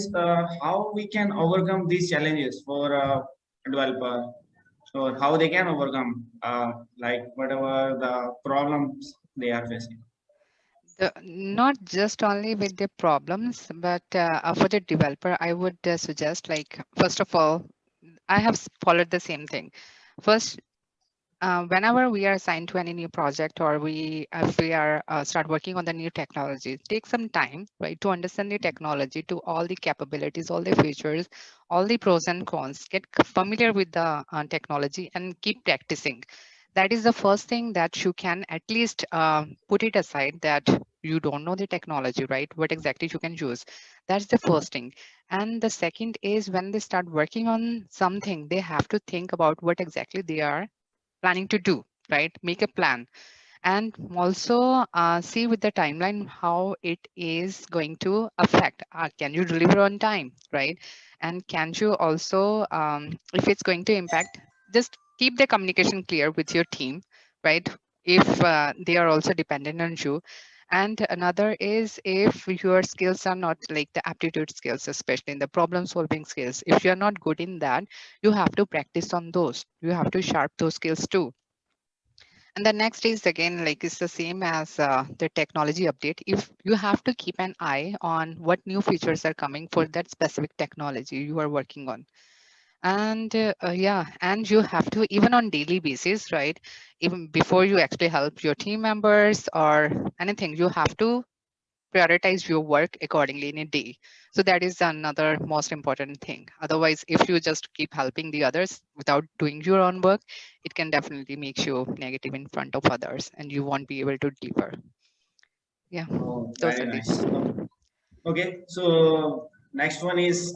uh, how we can overcome these challenges for a developer? So how they can overcome uh, like whatever the problems they are facing? The, not just only with the problems but uh, for the developer i would uh, suggest like first of all i have followed the same thing. First uh, whenever we are assigned to any new project or we if we are uh, start working on the new technology take some time right to understand the technology to all the capabilities all the features all the pros and cons get familiar with the uh, technology and keep practicing. That is the first thing that you can at least uh, put it aside that you don't know the technology right what exactly you can use. That's the first thing. And the second is when they start working on something they have to think about what exactly they are planning to do, right? Make a plan and also uh, see with the timeline how it is going to affect. Uh, can you deliver on time, right? And can you also, um, if it's going to impact, just keep the communication clear with your team, right? If uh, they are also dependent on you. And another is if your skills are not like the aptitude skills, especially in the problem solving skills, if you're not good in that, you have to practice on those. You have to sharp those skills too. And the next is again, like it's the same as uh, the technology update. If you have to keep an eye on what new features are coming for that specific technology you are working on and uh, uh, yeah and you have to even on daily basis right even before you actually help your team members or anything you have to prioritize your work accordingly in a day. So that is another most important thing. Otherwise if you just keep helping the others without doing your own work it can definitely make you negative in front of others and you won't be able to deliver. Yeah oh, very nice. okay so next one is